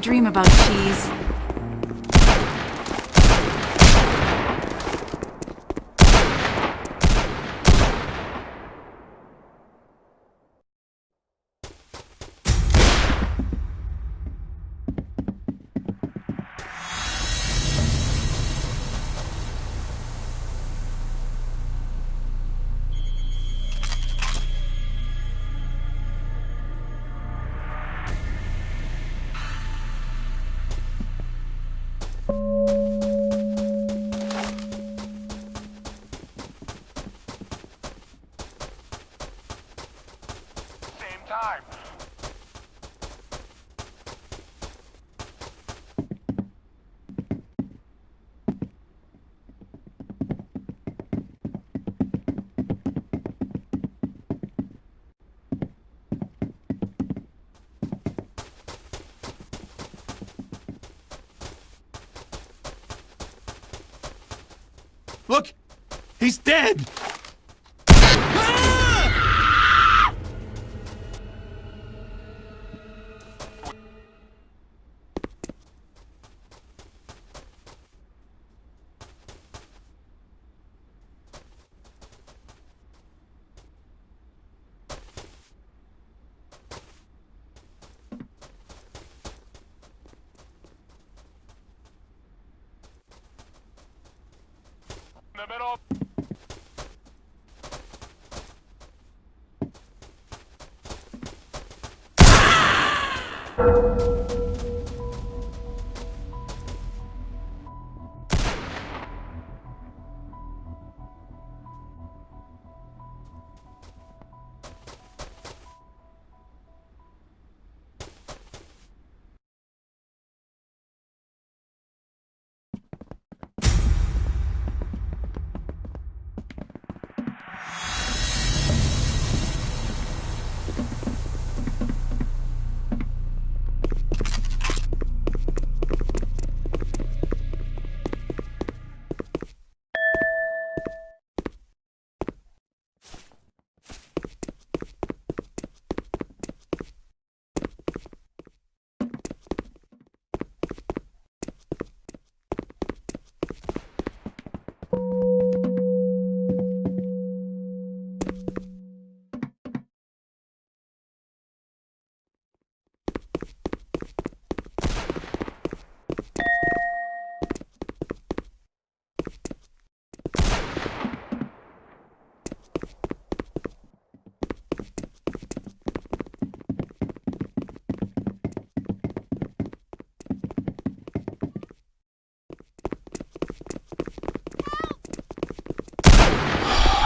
Dream about cheese. He's dead!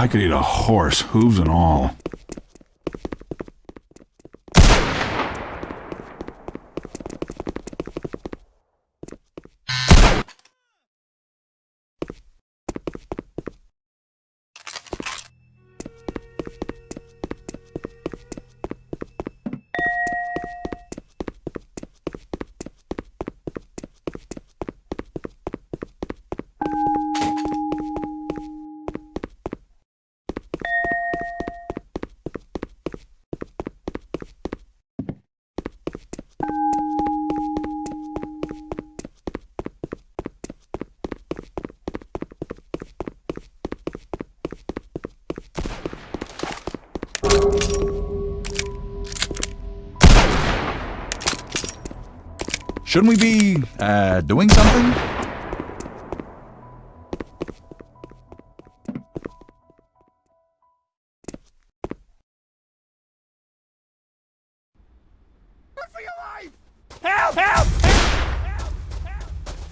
I could eat a horse, hooves and all. Shouldn't we be, uh, doing something? Run for your life! Help! Help!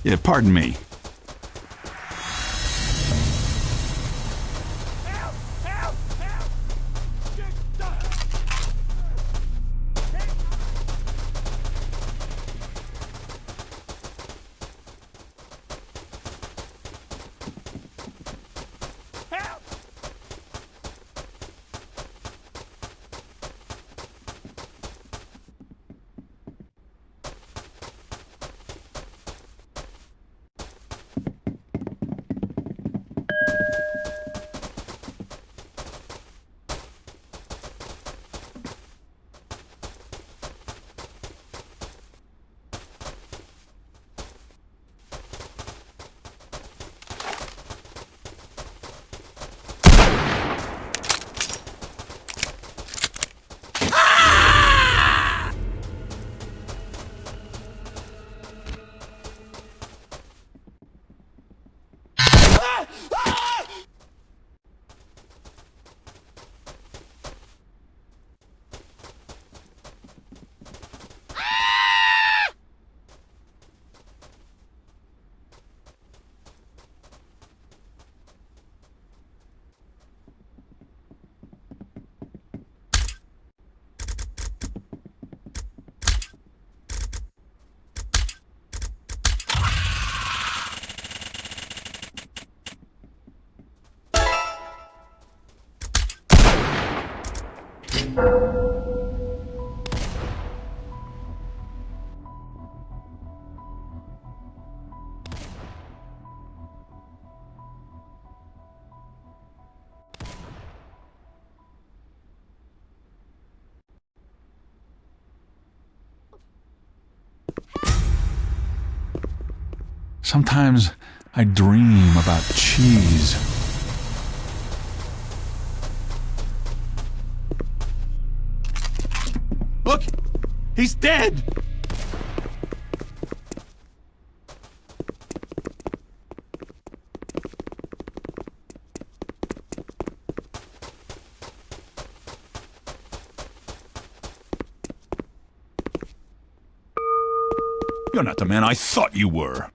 Yeah, pardon me. Sometimes I dream about cheese. Look! He's dead! You're not the man I thought you were.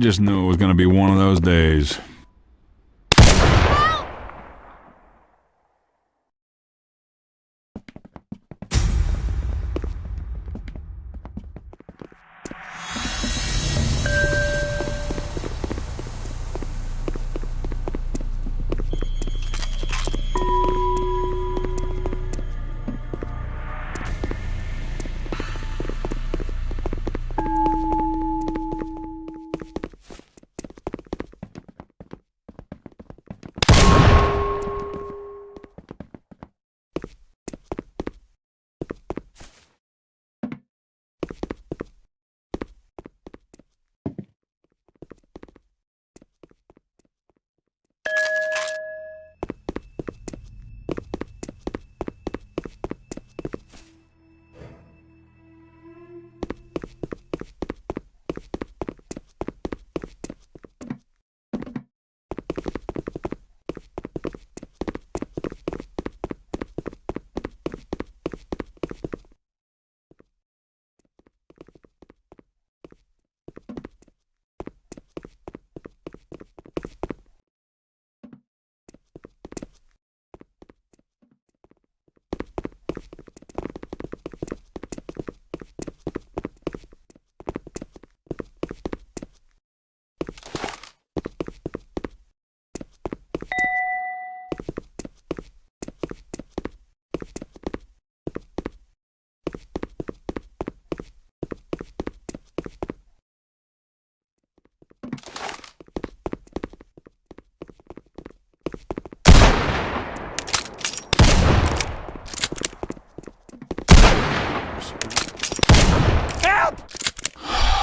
Just knew it was going to be one of those days.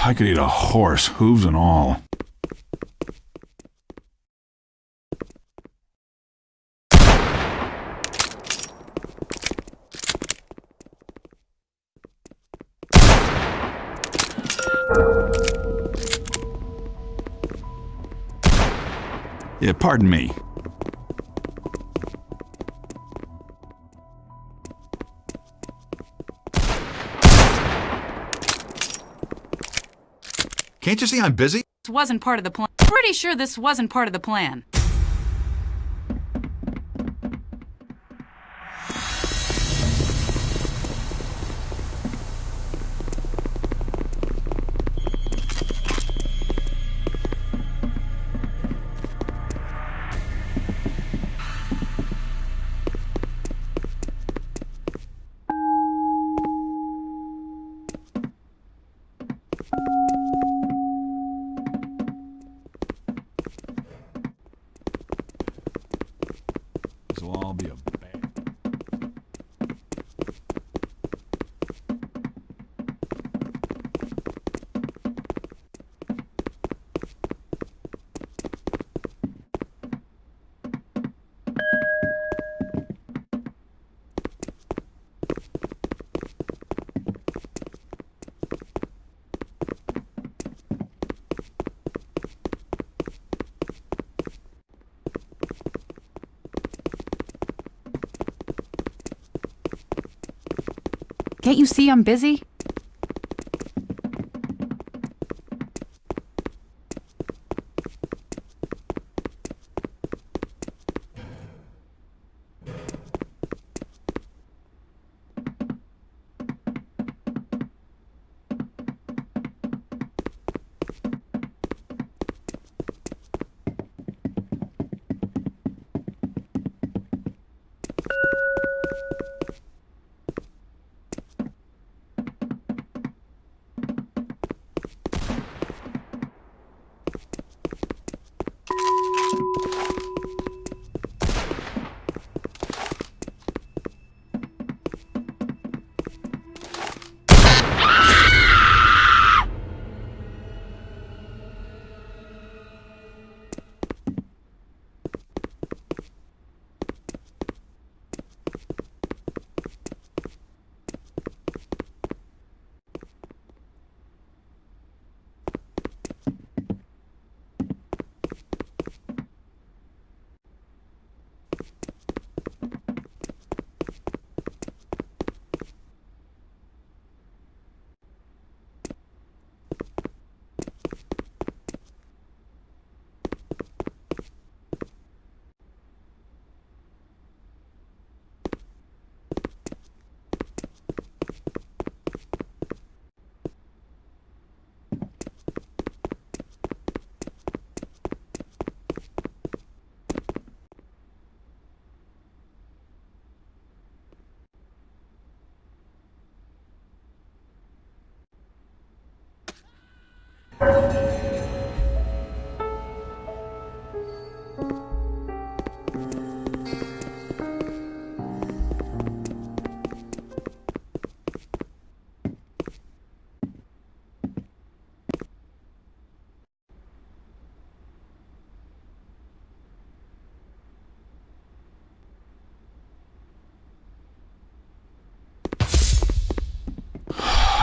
I could eat a horse, hooves and all. Yeah, pardon me. Can't you see I'm busy? This wasn't part of the plan. Pretty sure this wasn't part of the plan. Can't you see I'm busy?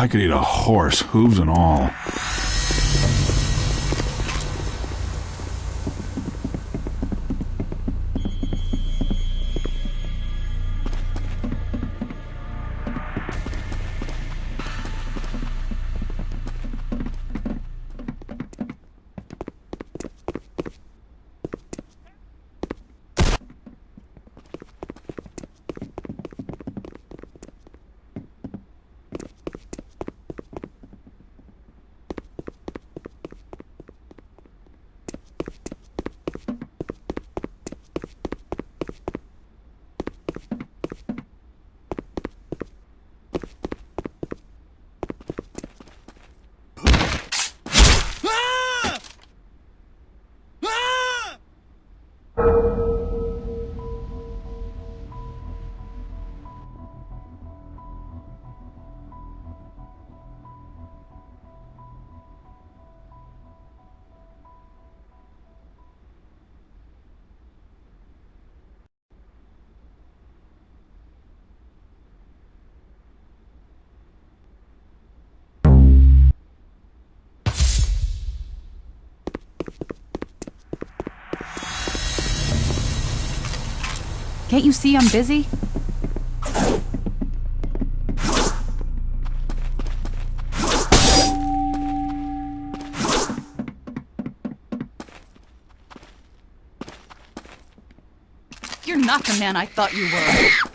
I could eat a horse, hooves and all. Can't you see I'm busy? You're not the man I thought you were.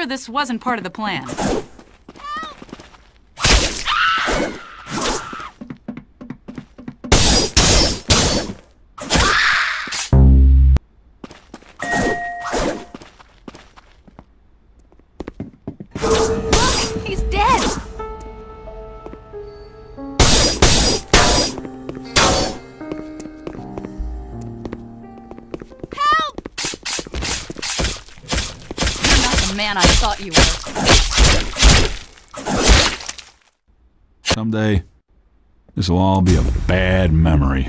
Sure this wasn't part of the plan. Will all be a bad memory.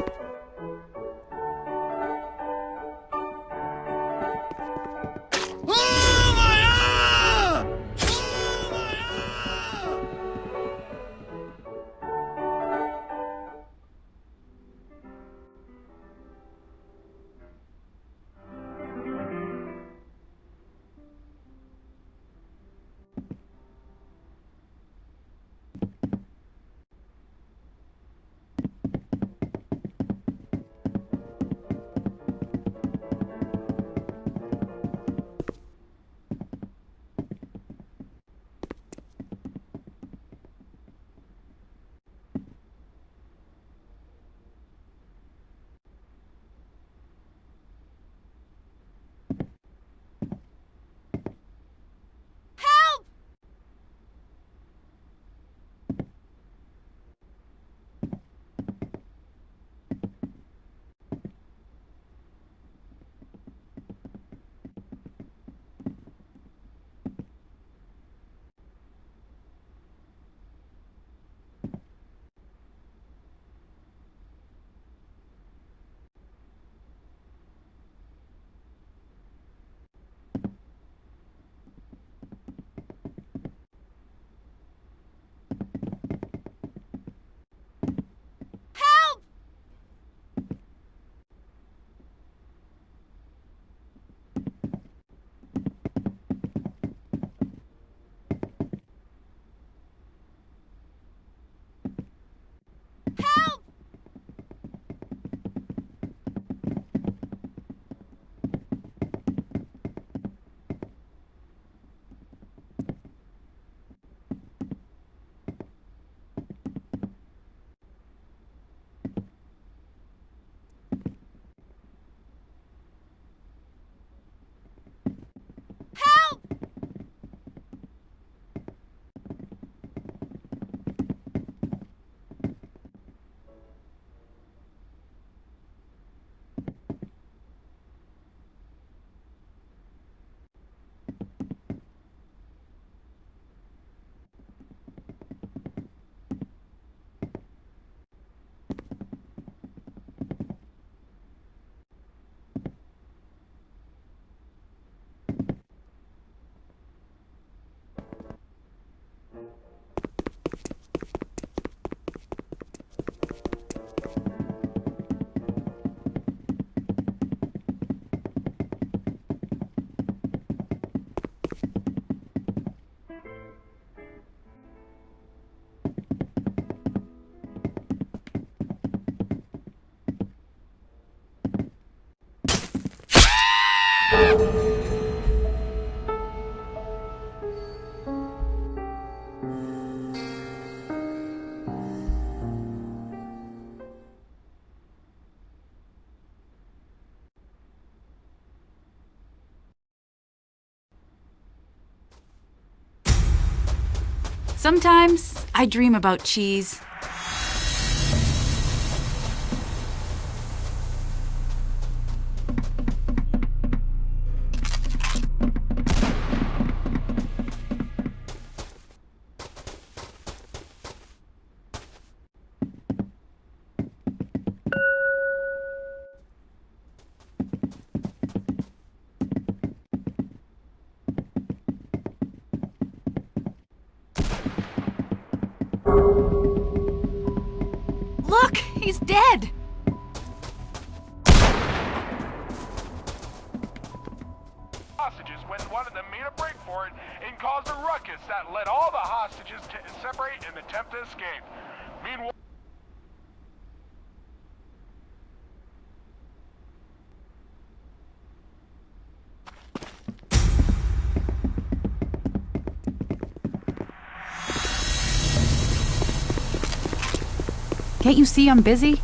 Sometimes I dream about cheese. Can't you see I'm busy?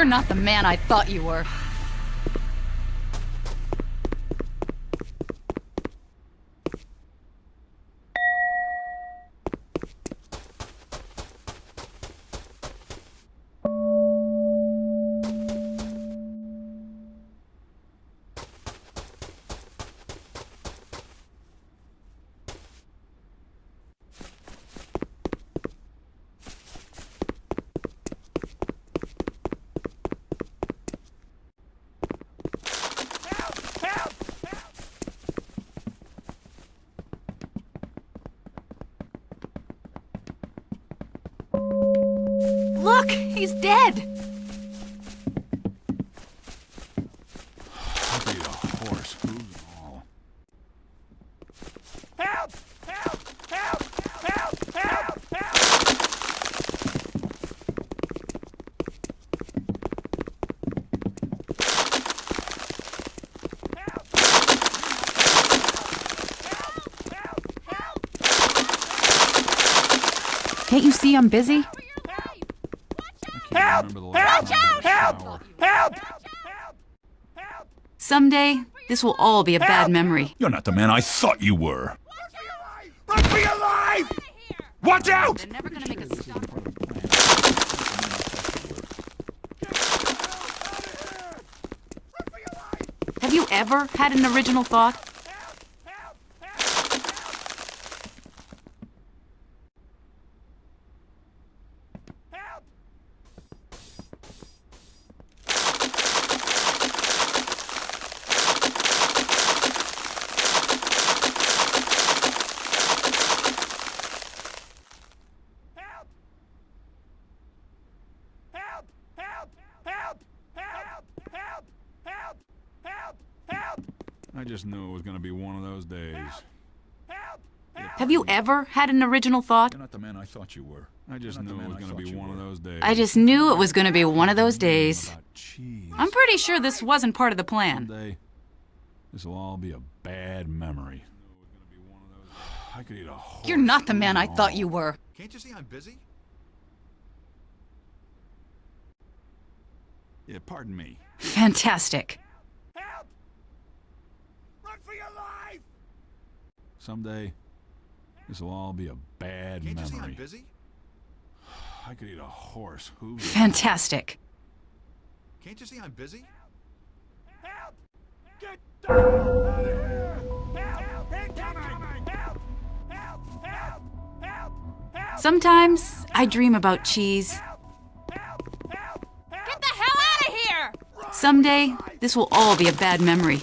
You're not the man I thought you were. Look, he's dead. Be a horse, who's all. Help! Help! Help! Help! Help! Help! Can't you see I'm busy? Help! Remember the last Help! time I Help! showered. Help! Help! Someday, this will all be a bad Help! memory. You're not the man I thought you were. Run for your life! Watch out! They're never gonna make us stop. Have Have you ever had an original thought? Have you ever had an original thought? You're not the man I thought you were. I just knew it was gonna be one of those days. I just knew it was going to be one of those days. I'm pretty sure this wasn't part of the plan. This will all be a bad memory. I could eat a horse. You're not the man I thought you were. Can't you see I'm busy? Yeah, pardon me. Fantastic. Help! Run for your life! Someday, this will all be a bad Can't you see I'm memory. busy? I could eat a horse. Hooves. Fantastic. Can't you see I'm busy? Help! Get down! Out! Help! Help! Help! Help! Help! Help! Sometimes I dream about cheese. Help! Help! Get the hell out of here! Someday, this will all be a bad memory.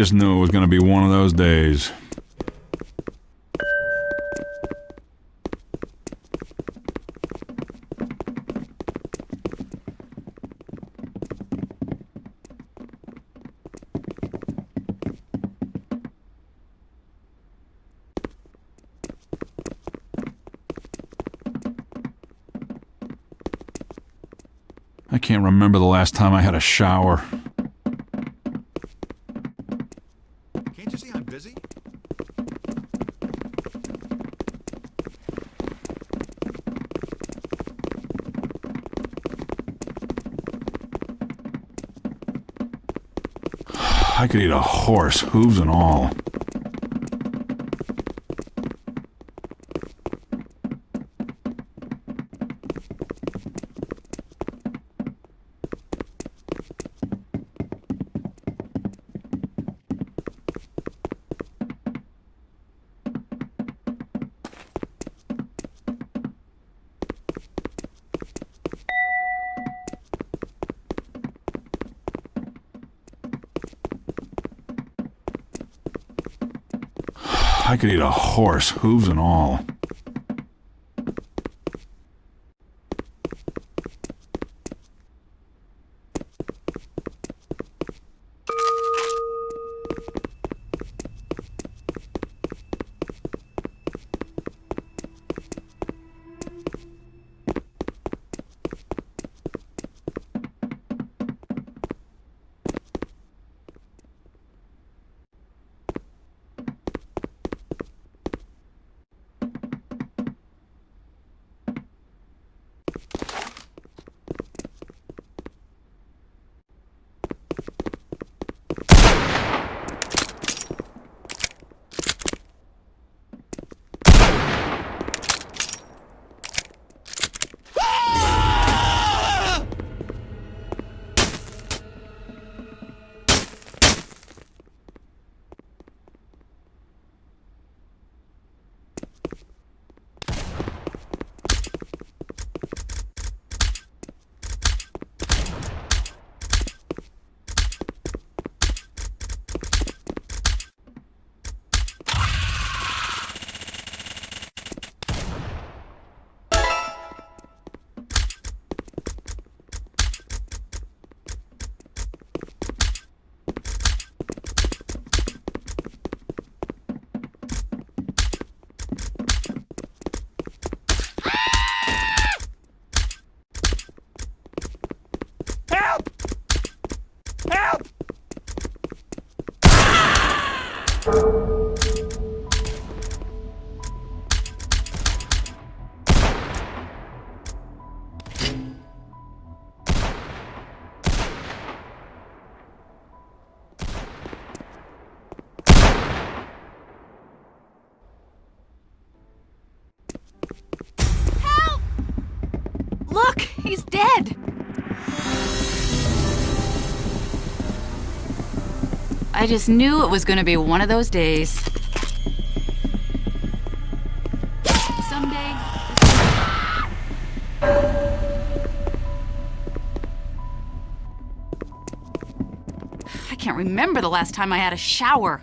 Just knew it was gonna be one of those days. I can't remember the last time I had a shower. Can't you see I'm busy? I could eat a horse, hooves and all. Could eat a horse, hooves and all. I just knew it was gonna be one of those days. I can't remember the last time I had a shower.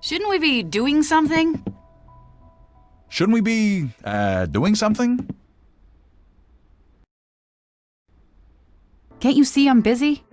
Shouldn't we be doing something? Shouldn't we be, uh, doing something? Can't you see I'm busy?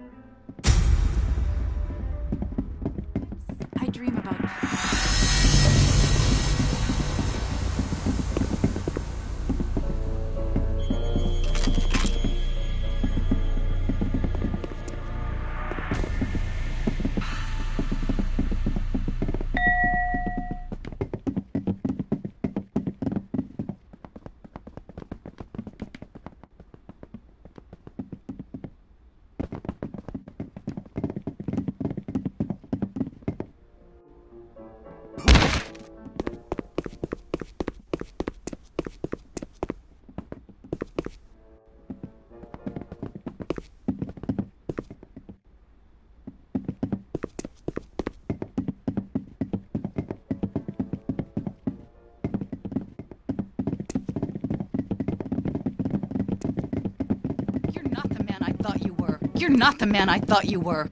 Not the man I thought you were.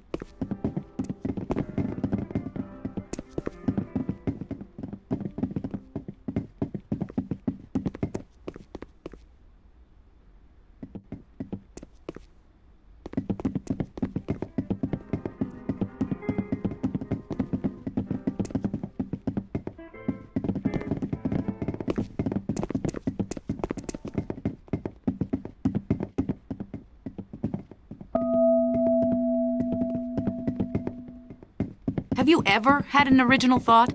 Have you ever had an original thought?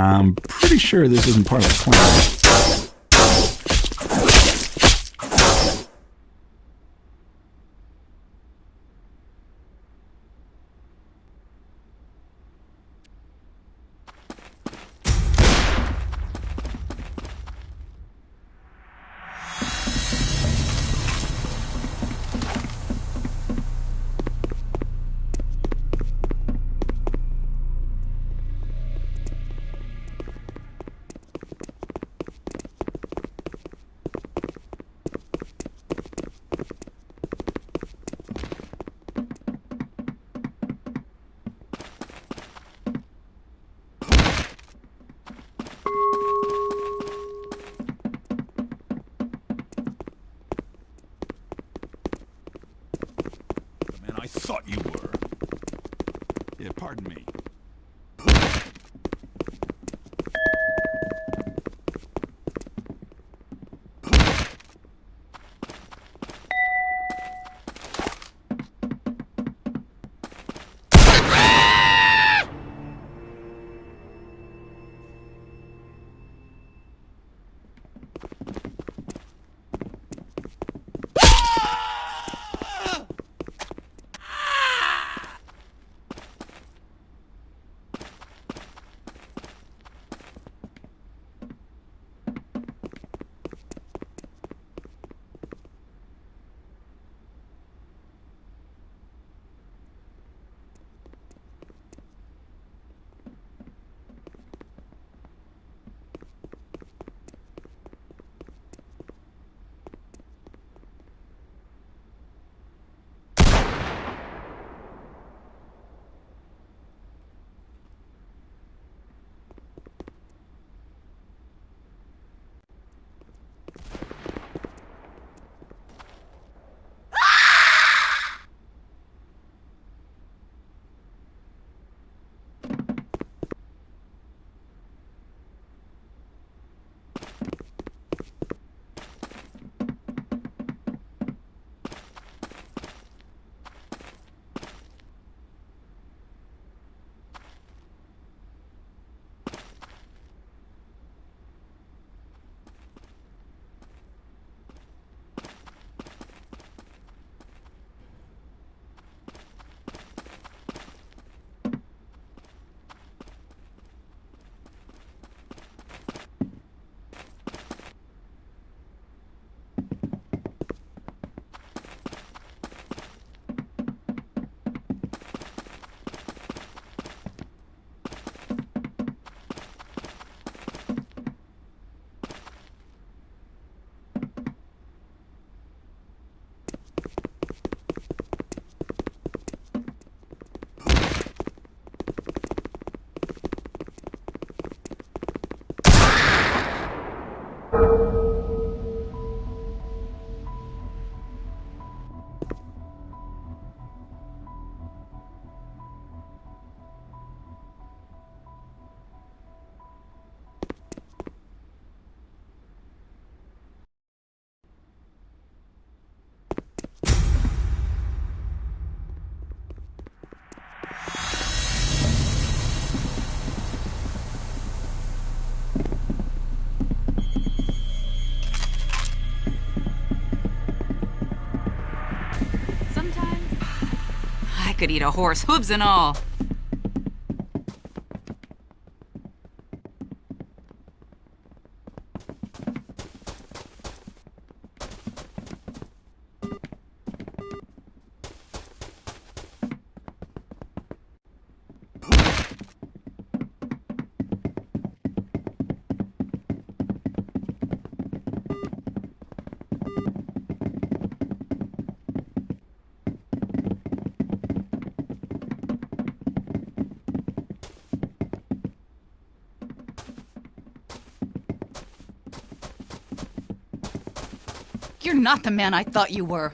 I'm pretty sure this isn't part of the plan. Could eat a horse, hooves and all. You're not the man I thought you were.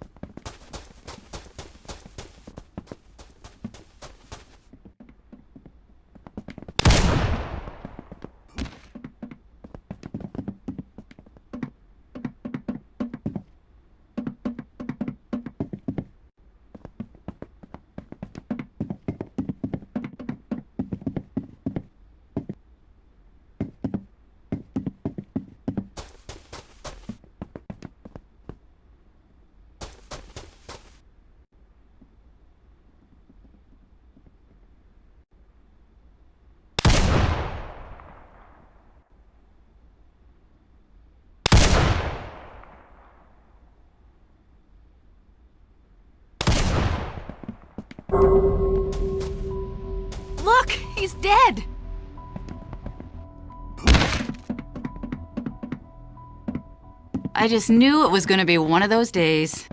I just knew it was going to be one of those days.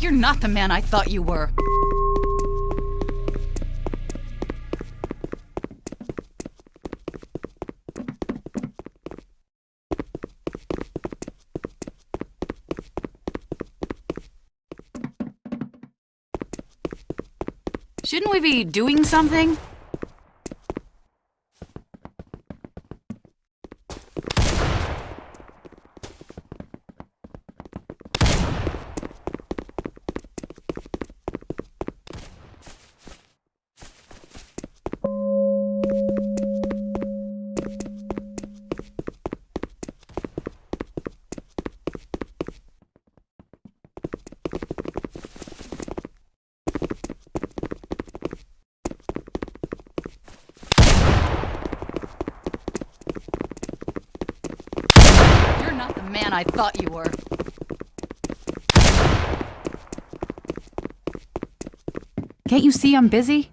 You're not the man I thought you were. Shouldn't we be doing something? You're not the man I thought you were. Can't you see I'm busy?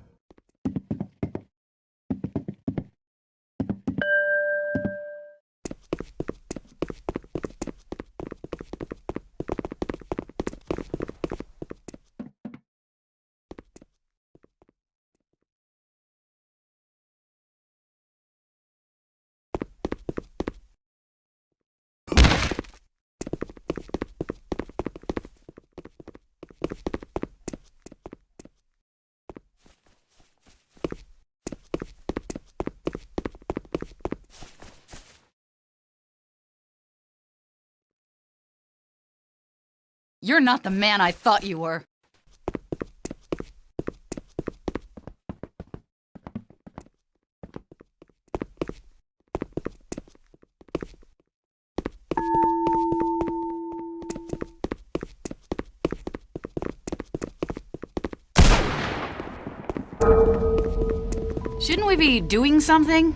You're not the man I thought you were. Shouldn't we be doing something?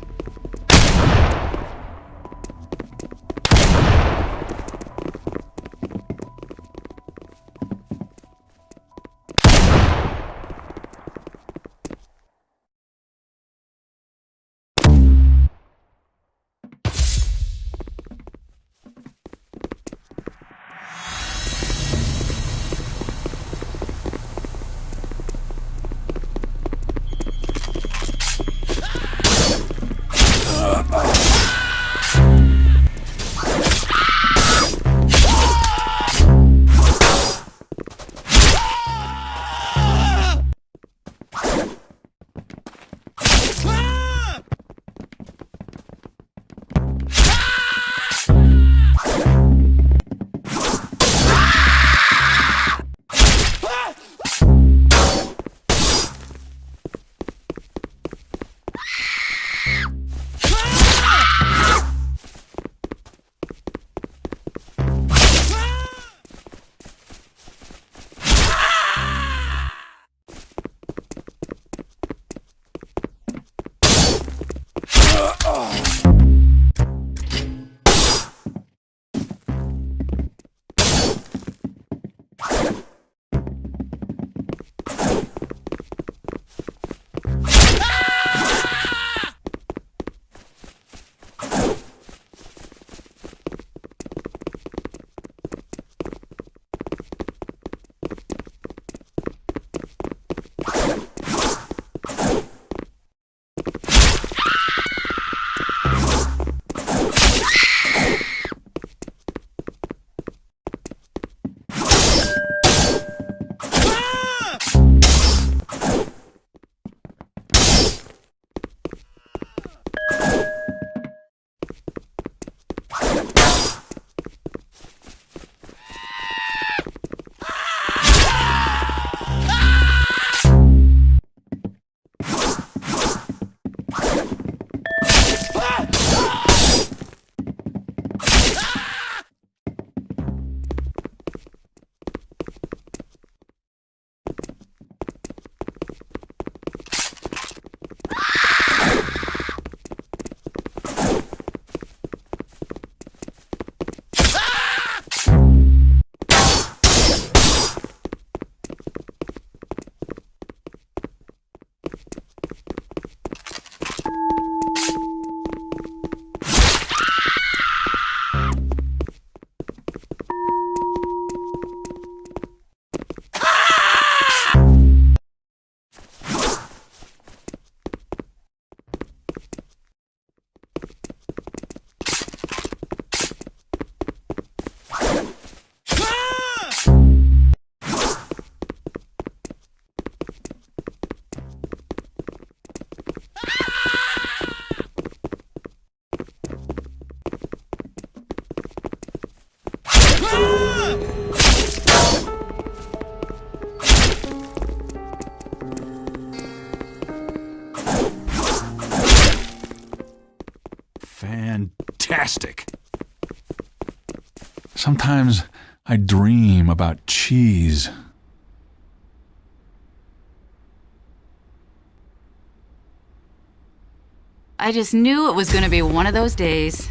Sometimes I dream about cheese. I just knew it was gonna be one of those days.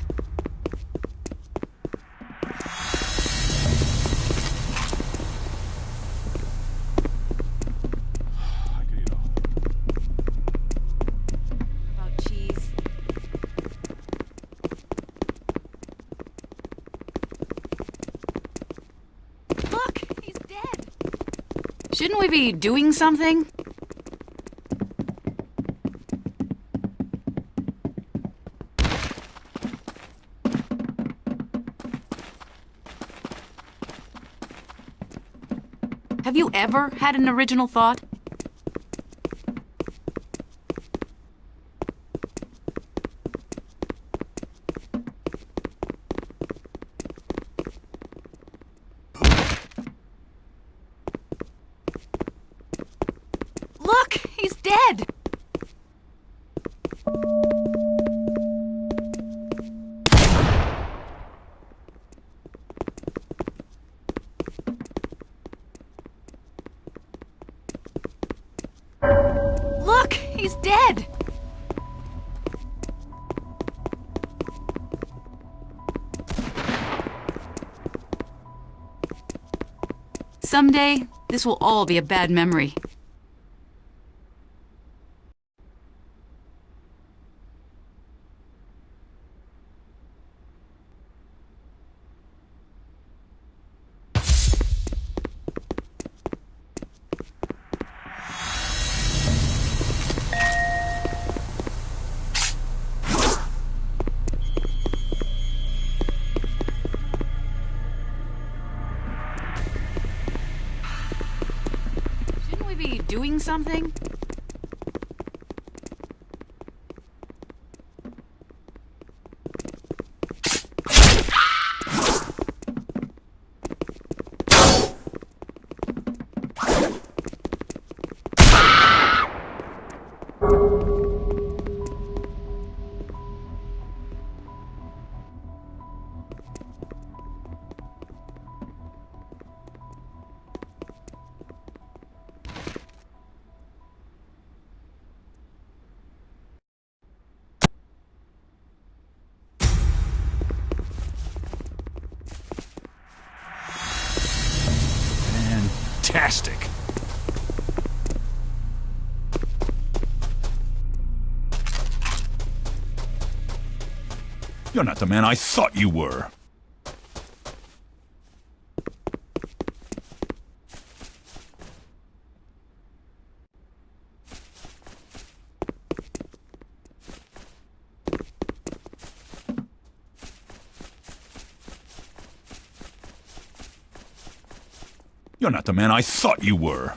Shouldn't we be doing something? Have you ever had an original thought? Someday, this will all be a bad memory. Something? You're not the man I thought you were. You're not the man I thought you were.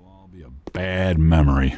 will all be a bad memory.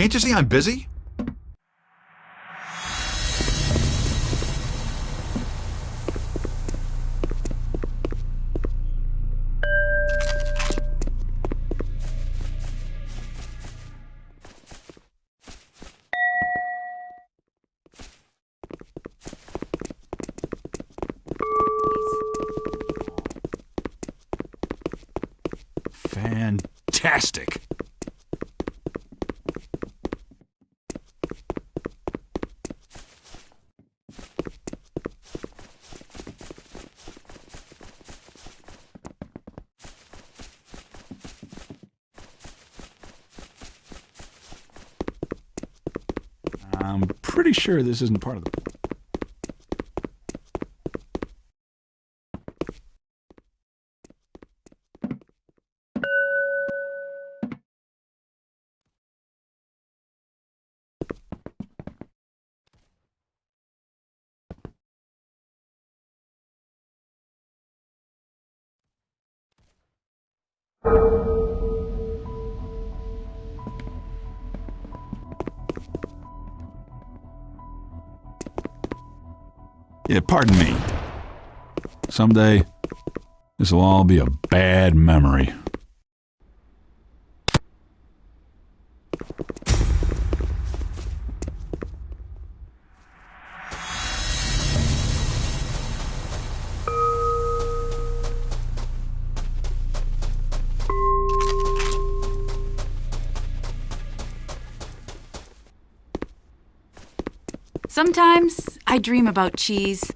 Can't you see I'm busy? I'm pretty sure this isn't part of the. Pardon me. Someday, this will all be a bad memory. Sometimes I dream about cheese.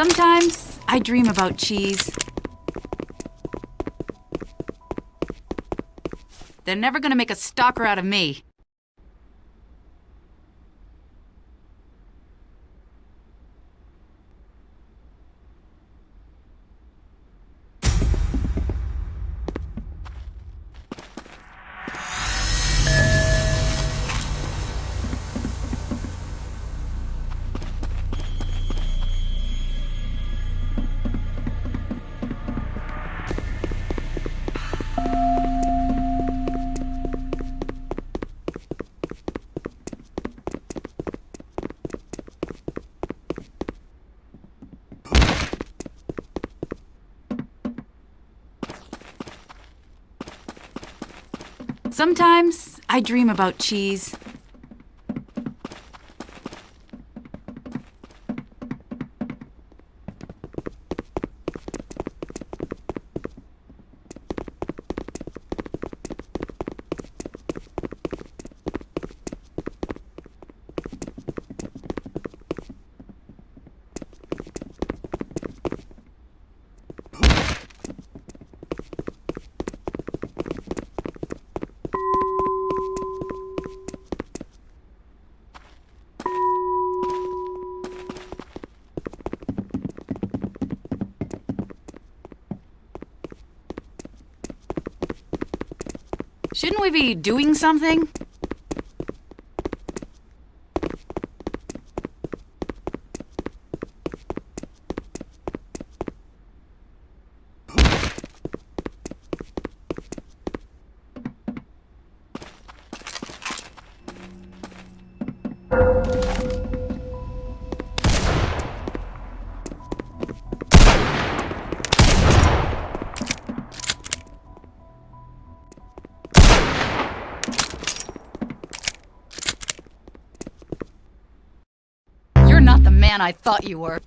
Sometimes I dream about cheese. They're never gonna make a stalker out of me. Sometimes I dream about cheese. Shouldn't be doing something? Man I thought you were.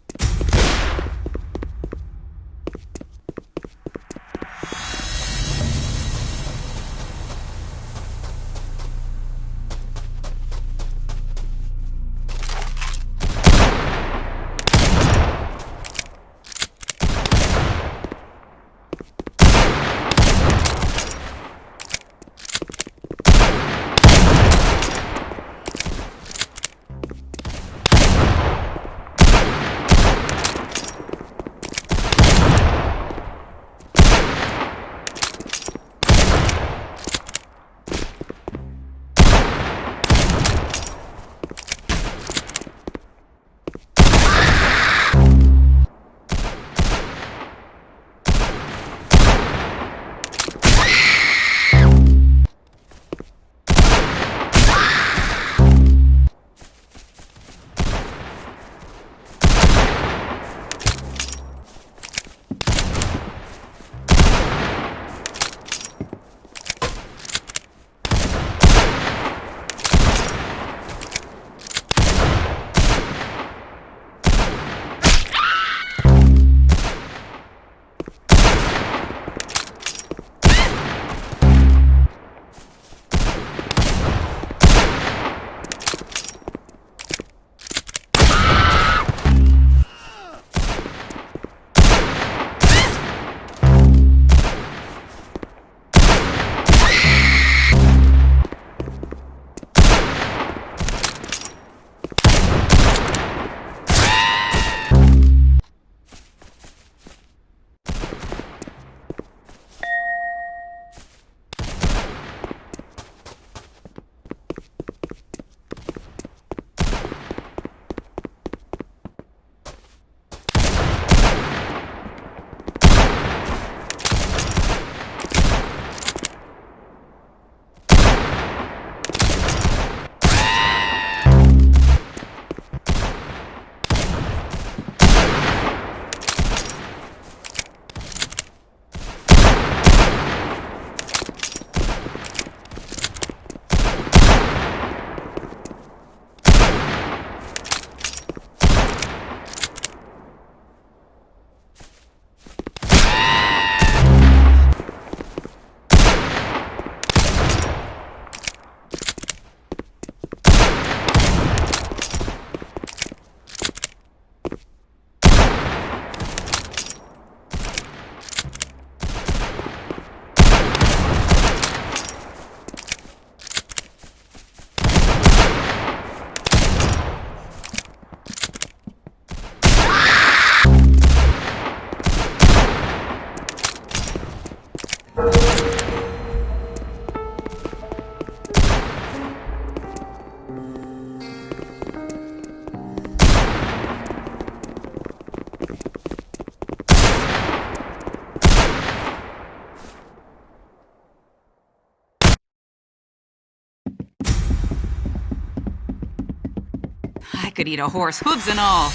Could eat a horse, hooves and all.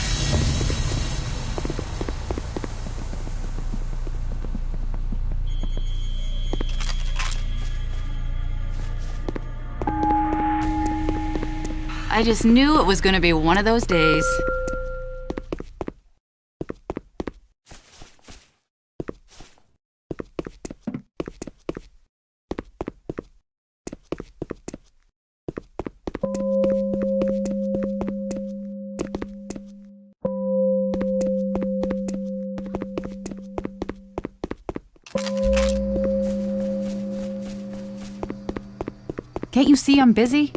I just knew it was gonna be one of those days. I'm busy?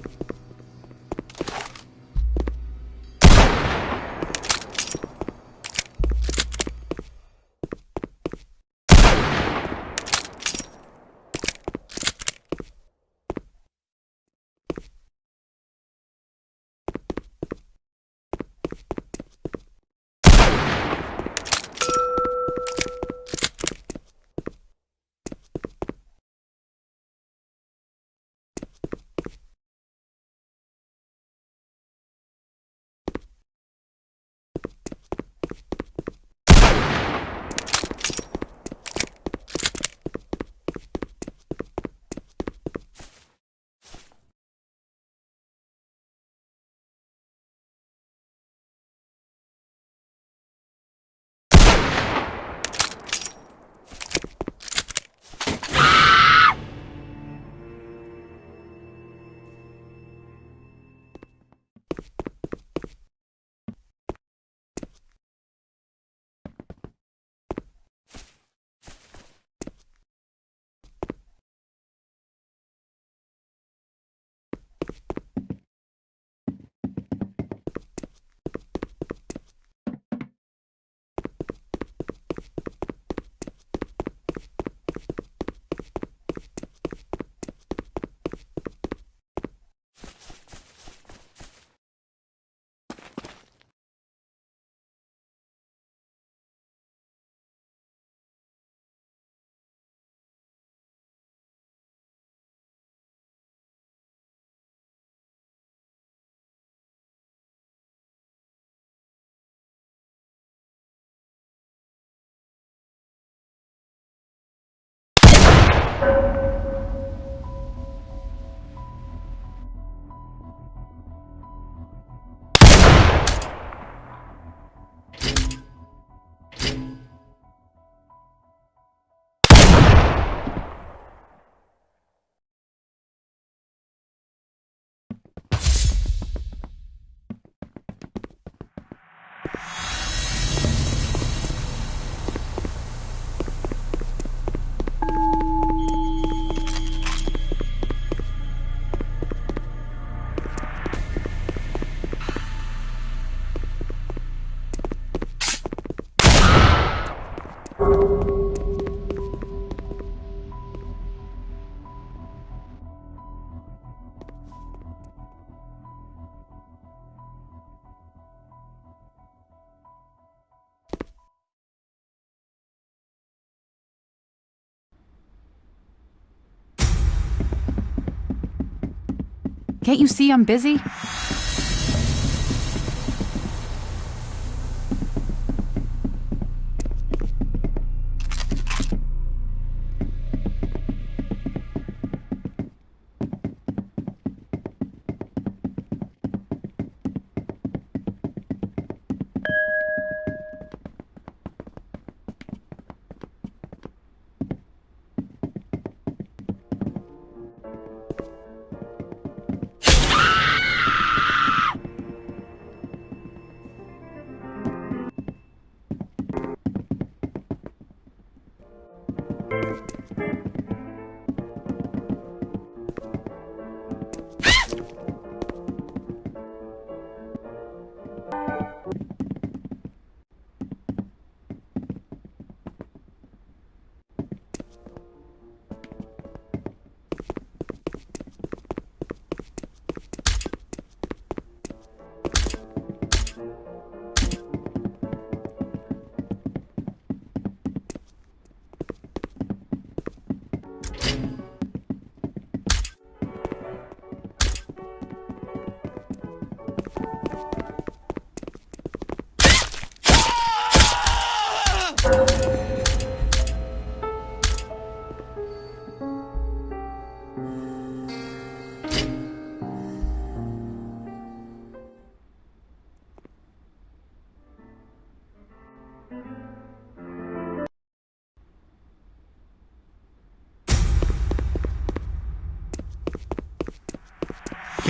Can't you see I'm busy?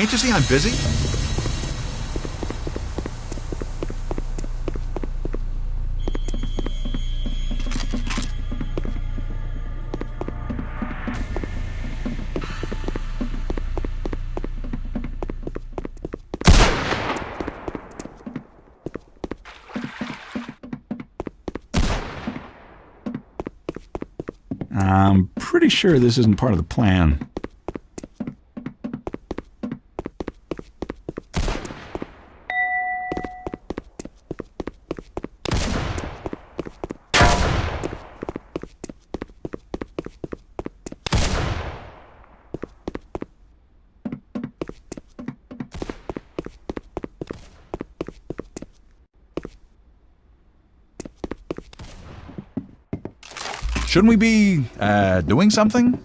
Can't you see I'm busy? I'm pretty sure this isn't part of the plan. Shouldn't we be, uh, doing something?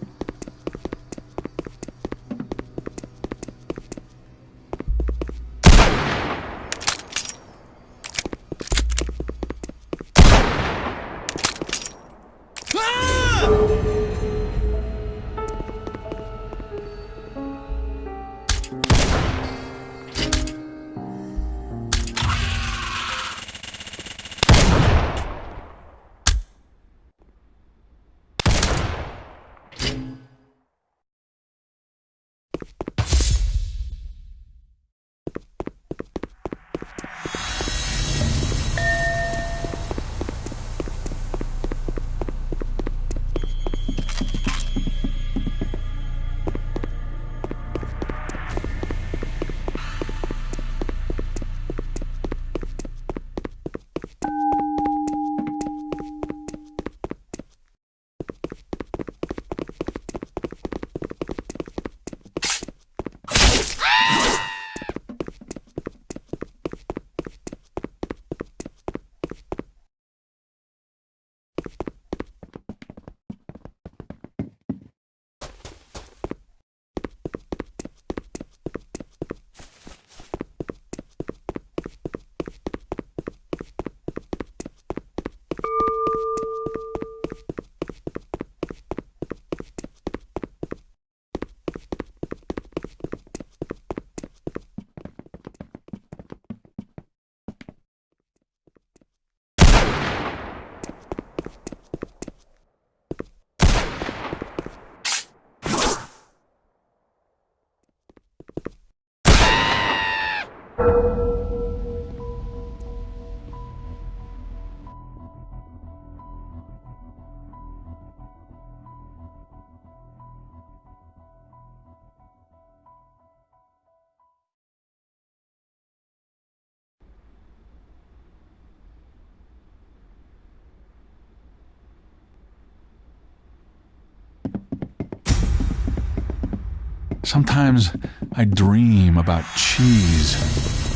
Sometimes I dream about cheese.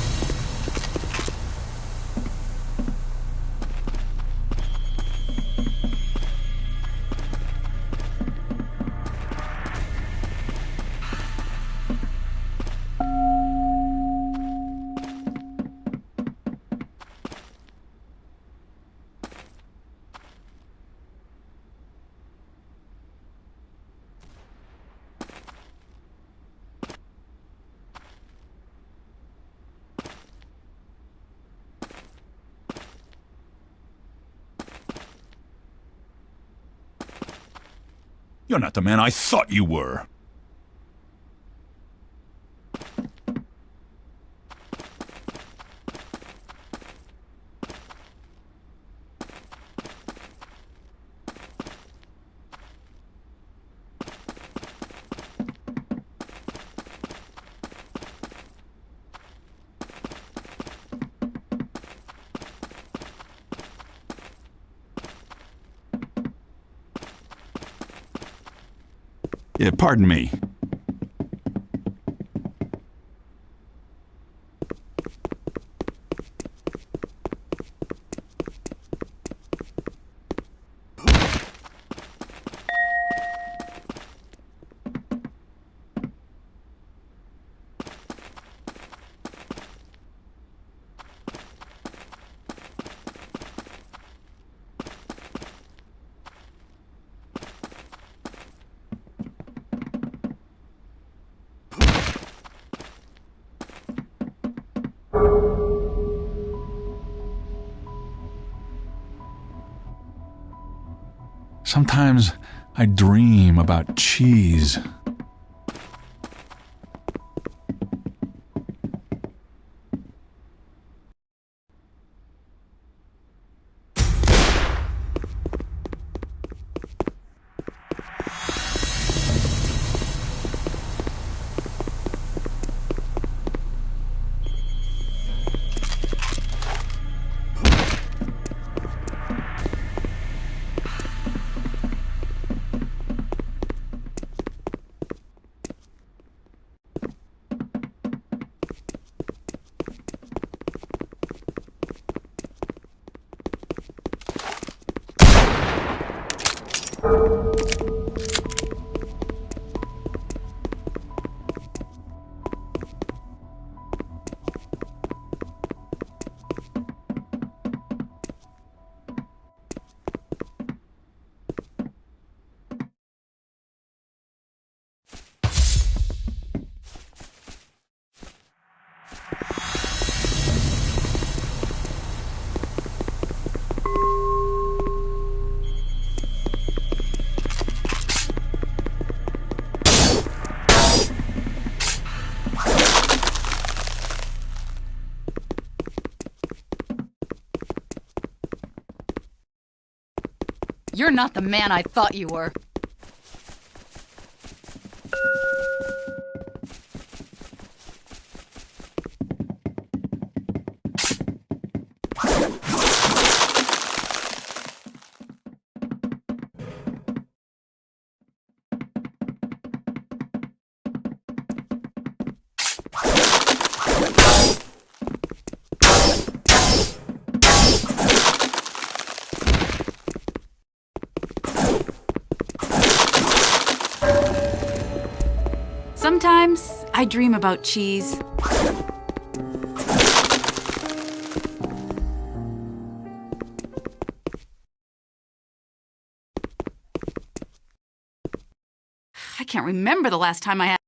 The man I thought you were. Pardon me. Sometimes I dream about cheese. Not the man I thought you were. Dream about cheese. I can't remember the last time I had.